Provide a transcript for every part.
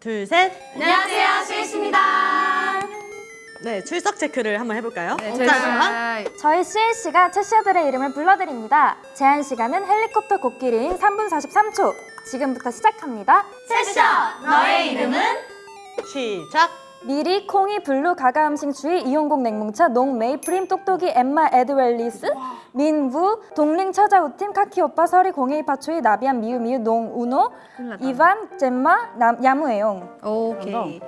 둘, 셋. 안녕하세요, 시우씨입니다. 네, 출석 체크를 한번 해볼까요? 네, 자, 저희 CLC가 채시아들의 이름을 불러드립니다. 제한 시간은 헬리콥터 코끼리인 3분 43초. 지금부터 시작합니다. 세션, 너의 이름은? 시작. 미리, 콩이, 블루, 가가 음식 주의, 이용곡 냉뭉차, 농, 메이프림, 똑똑이, 엠마, 에드웰리스, 민부, 동링, 처자우팀, 카키 오빠, 서리, 공예이, 파초이, 나비안, 미유, 미유, 농, 우노, 이반, 잼마, 남, 야무에용. 오케이.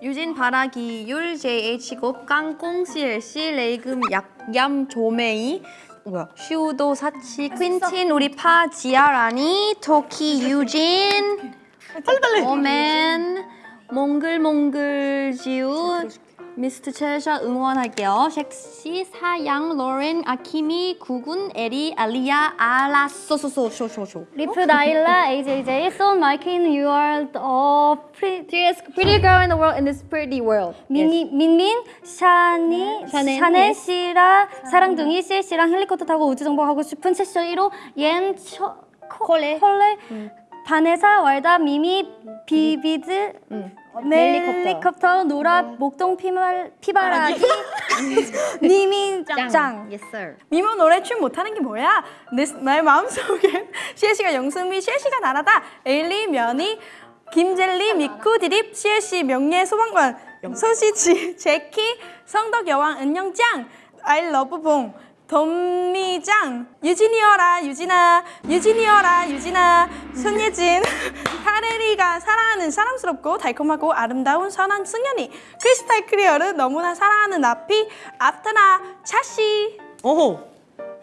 유진 바라기 율 JH 곱 깡꽁 CLC 레이금 약 얌 조메이 뭐야 슈도 사치 퀸틴 우리 파 지아라니 토키 유진 빨리 빨리. 오멘 몽글몽글 지우 미스트 첼샤 응원할게요. 섹시 사양 로렌 아키미 구군 에리 알리아 알라 소소소 쇼쇼쇼. 리프 나일라 AJJ So Mikey you are the prettiest pretty girl in the world in this pretty world. 민민 샤니 샤넬, 씨라 사랑둥이 씨 씨랑 헬리콥터 타고 우주 정복하고 싶은 채쇼 1호 옌 초, 콜레. 콜레 바네사 왈다 미미 비비드 헬리콥터 노라 목동 피말 피바라기 니민짱. Yes sir. 미모 노래 춤 못하는 게 뭐야? 내, 나의 마음속엔 시에시가 영수미 시에시가 나라다. 에일리 면이 김젤리 미쿠 디립 시에시 명예 소방관. 소시지 제키 성덕 여왕 은영짱. 아이 러브 봉 덤미짱 유진이어라 유진아. 유진이어라 유진아. 손예진. 카레리가 사랑하는 사랑스럽고 달콤하고 아름다운 선한 승연이. 크리스탈 클리어를 너무나 사랑하는 나피 아프타나 차시. 오호.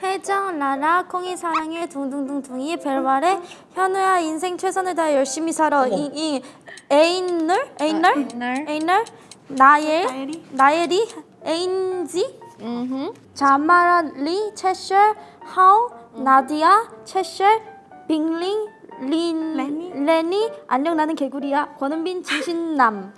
혜정, 라라, 콩이 사랑해, 둥둥둥둥이, 벨바레, 현우야 인생 최선을 다해 열심히 살아, 이, 이, 에인널? 에인널? 에인널? 나엘, 나엘이, 에인지, 자마리, 채셜, 하우, 나디아, 채셜, 빙링, 린, 레니, 안녕 나는 개구리야, 권은빈, 진신남.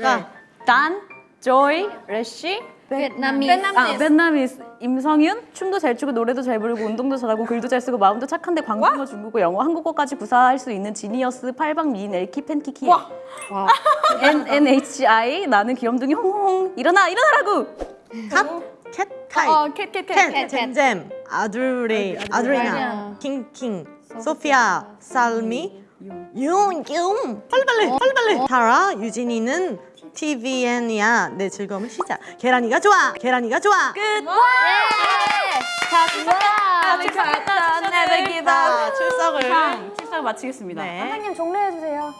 자, 단, 조이, 래쉬, 베트남이 아, 베트남이스, 임성윤, 춤도 잘 추고 노래도 잘 부르고 운동도 잘하고 글도 잘 쓰고 마음도 착한데 광고어 중국어, 영어, 한국어까지 구사할 수 있는 지니어스, 팔방 미인, 엘키, 팬키키. 와. N, N, H, I, 나는 귀염둥이 홍홍. 일어나, 일어나라고! 컷. 캣 타입. 어, 캣, 캣, 캣. 캔, 잼잼, 아두리, 아두리나, 킹킹, 소피아, 살미, 융, 융. 빨리 빨리, 빨리 빨리. 타라, 유진이는 TVN이야. 내 즐거움을 시작. 계란이가 좋아. 계란이가 좋아. 끝. 잘했다 never give up 자, 출석을. 실사를 마치겠습니다. 네. 선생님 종료해주세요.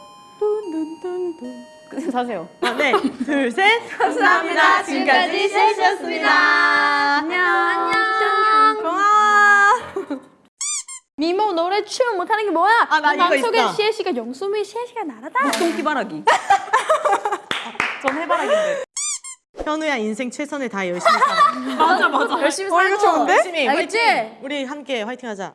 사세요. 아, 네. 둘, 셋. 감사합니다. 지금까지 셋이었습니다. 안녕. 안녕. 고마워. 미모 노래 춤 못하는 게 뭐야? 아, 나 이거 있어. 시에시가 영수미 시에시가 나라다 똥기바라기. 전 해바라기인데. 현우야 인생 최선을 다해 열심히 살아. 맞아, 맞아. 열심히 살고. 어, 이거 좋은데? 열심히. 알겠지? 화이팅. 우리 함께 화이팅하자.